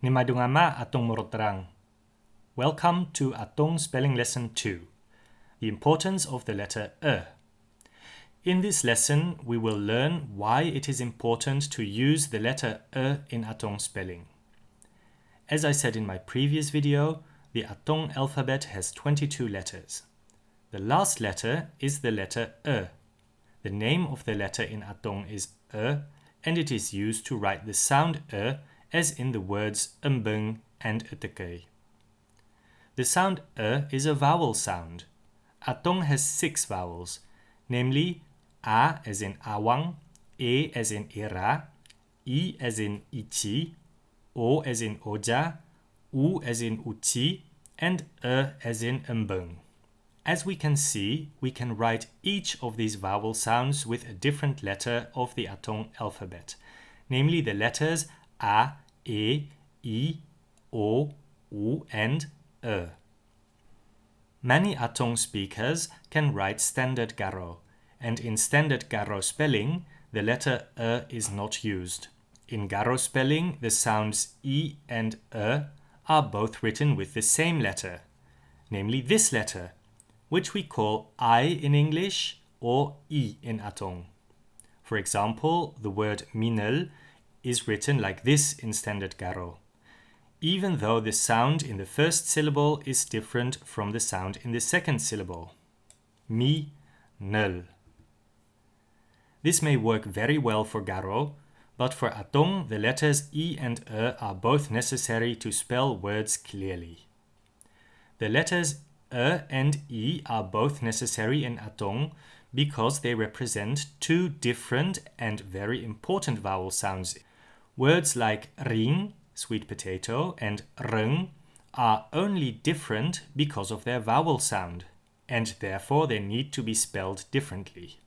Nimadungama atong morotrang. Welcome to Atong Spelling Lesson 2. The importance of the letter E. In this lesson, we will learn why it is important to use the letter E in Atong spelling. As I said in my previous video, the Atong alphabet has 22 letters. The last letter is the letter E. The name of the letter in Atong is E, and it is used to write the sound E as in the words umbung and utekei. The sound E is a vowel sound. Atong has six vowels, namely A as in awang, E as in era, I as in ichi, O as in oja, U as in uchi, and E as in umbung. As we can see, we can write each of these vowel sounds with a different letter of the Atong alphabet, namely the letters A, E, I, O, U, and E. Many Atong speakers can write standard Garo, and in standard Garo spelling, the letter E is not used. In Garo spelling, the sounds e and E are both written with the same letter, namely this letter, which we call I in English or I in Atong. For example, the word minel is written like this in Standard Garo, even though the sound in the first syllable is different from the sound in the second syllable. Mi, nel. This may work very well for Garo, but for Atong the letters I and E are both necessary to spell words clearly. The letters E and I are both necessary in Atong because they represent two different and very important vowel sounds. Words like ring, sweet potato, and rung are only different because of their vowel sound, and therefore they need to be spelled differently.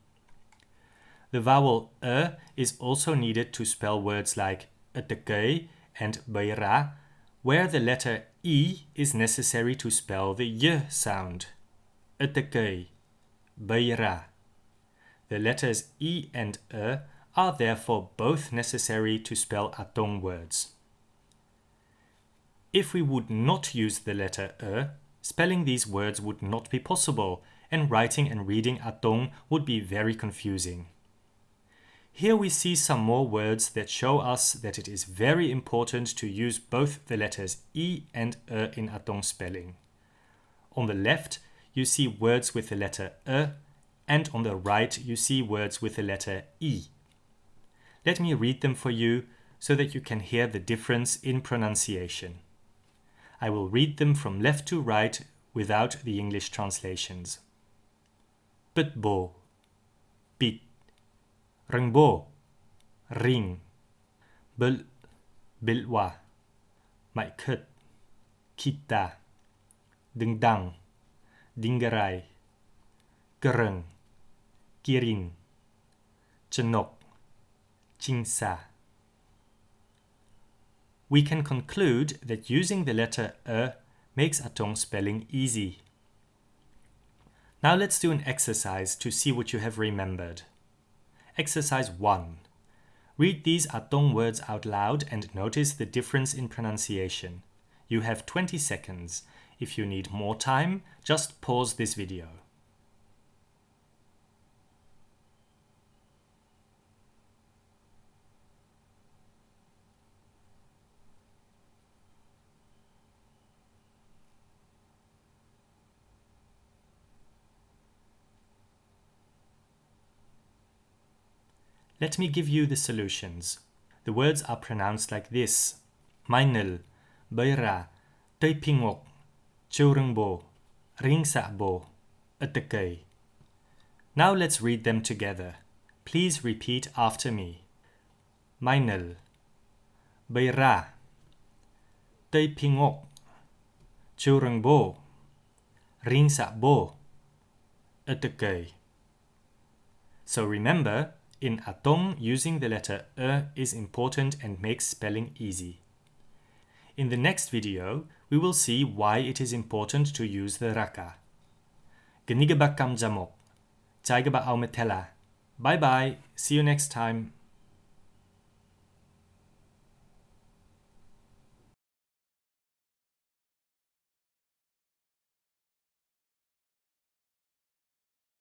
The vowel e is also needed to spell words like etekei and beira where the letter E is necessary to spell the Y sound. Utekei, beira. The letters E and E are therefore both necessary to spell Atong words. If we would not use the letter E, spelling these words would not be possible, and writing and reading Atong would be very confusing. Here we see some more words that show us that it is very important to use both the letters I and E in Atong spelling. On the left, you see words with the letter E, and on the right, you see words with the letter I. Let me read them for you so that you can hear the difference in pronunciation. I will read them from left to right without the English translations. Pitbo, bit Rengbo, ring. Bil, bilwa. Mai kut, kita. Dengdang, dingerai. Gereng, kirin. Chenok, chingsa. We can conclude that using the letter E makes Atong spelling easy. Now let's do an exercise to see what you have remembered. Exercise 1. Read these Atong words out loud and notice the difference in pronunciation. You have 20 seconds. If you need more time, just pause this video. Let me give you the solutions. The words are pronounced like this. Mainil, Beira, Teipingok, Churungbo, Ringsabo, Utekei. Now let's read them together. Please repeat after me. Mainil, Beira, Teipingok, Churungbo, Ringsabo, Utekei. So remember, in Atong, using the letter E is important and makes spelling easy. In the next video, we will see why it is important to use the raka. Ganigaba kam jamok. Chaigaba au metela. Bye bye. See you next time.